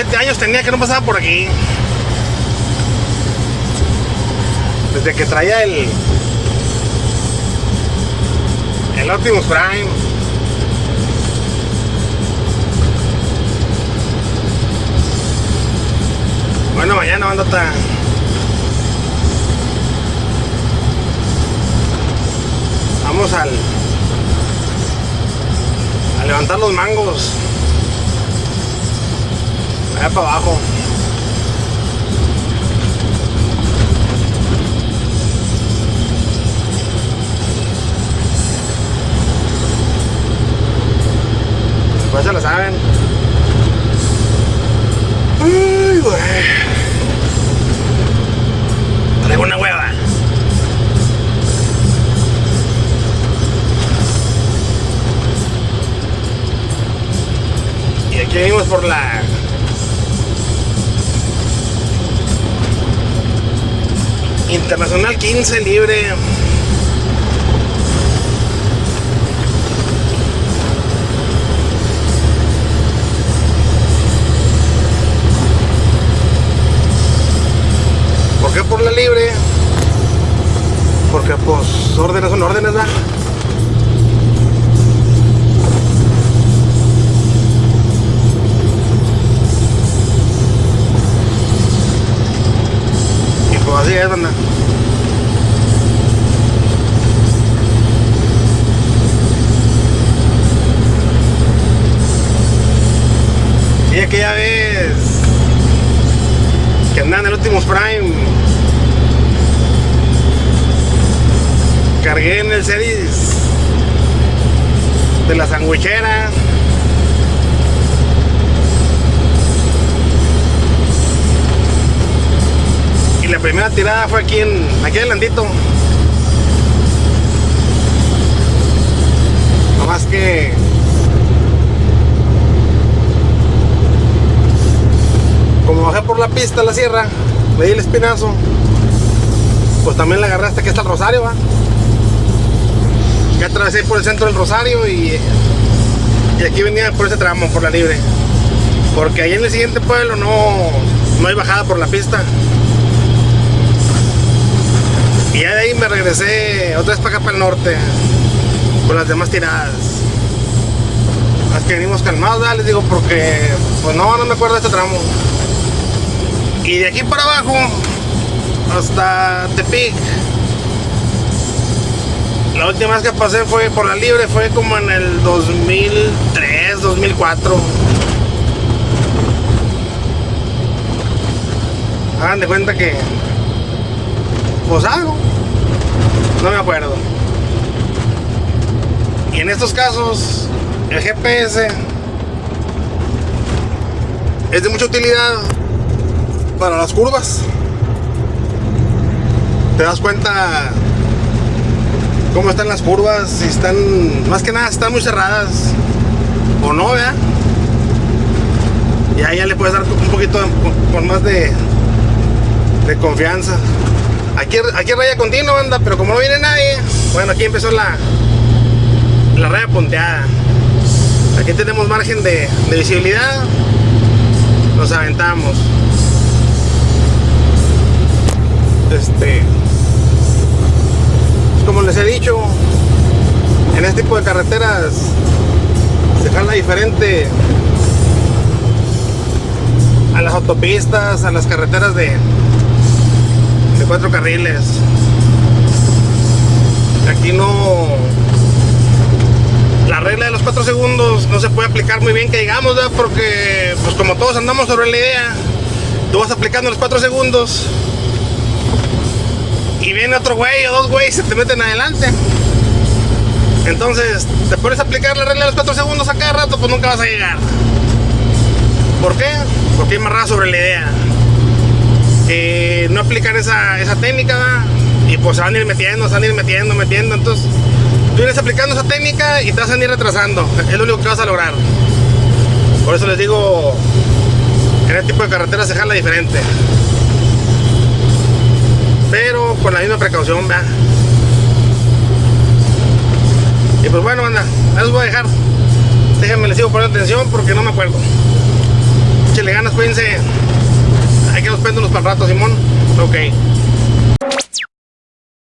Como 7 años tenía que no pasaba por aquí. Desde que traía el. El Optimus Prime. Bueno, mañana bandota. Vamos al. A levantar los mangos. Allá para abajo. Pues se lo saben. Ay, güey. Traigo una hueva. Y aquí venimos por la Internacional 15 libre. ¿Por qué por la libre? Porque pues órdenes son órdenes, ¿verdad? Así es, banda. Y aquella vez que andan el Optimus Prime cargué en el series de la sandwichera la primera tirada fue aquí en aquí adelantito más que como bajé por la pista la sierra le di el espinazo pues también la agarré hasta que está el Rosario va ya atravesé por el centro del Rosario y, y aquí venía por ese tramo, por la libre. Porque ahí en el siguiente pueblo no, no hay bajada por la pista. Y ya de ahí me regresé otra vez para acá para el norte, con las demás tiradas. Más que venimos calmados, ¿verdad? les digo, porque pues no, no me acuerdo de este tramo. Y de aquí para abajo, hasta Tepic, la última vez que pasé fue por la libre, fue como en el 2003, 2004. Hagan de cuenta que... Pues algo. No me acuerdo. Y en estos casos, el GPS es de mucha utilidad para las curvas. Te das cuenta cómo están las curvas, si están, más que nada, están muy cerradas o no, ¿verdad? Y ahí ya le puedes dar un poquito con más de, de confianza. Aquí, aquí raya continua, banda, pero como no viene nadie, bueno, aquí empezó la, la raya punteada. Aquí tenemos margen de, de visibilidad, nos aventamos. Este, como les he dicho, en este tipo de carreteras se jala diferente a las autopistas, a las carreteras de cuatro carriles. Aquí no... La regla de los cuatro segundos no se puede aplicar muy bien que digamos, porque pues como todos andamos sobre la idea, tú vas aplicando los cuatro segundos y viene otro güey o dos güeyes se te meten adelante. Entonces, te pones a aplicar la regla de los 4 segundos a cada rato, pues nunca vas a llegar. ¿Por qué? Porque hay más sobre la idea. Esa, técnica y pues se van a ir metiendo, se van a ir metiendo, metiendo. Entonces, tú vienes aplicando esa técnica y te vas a ir retrasando. Es lo único que vas a lograr. Por eso les digo, en este tipo de carreteras se jala diferente pero con la misma precaución. Y pues bueno, anda, ahí los voy a dejar. Déjenme, les sigo poniendo atención porque no me acuerdo. Échale ganas, cuídense. Hay que nos péndulos para el rato, Simón. Ok.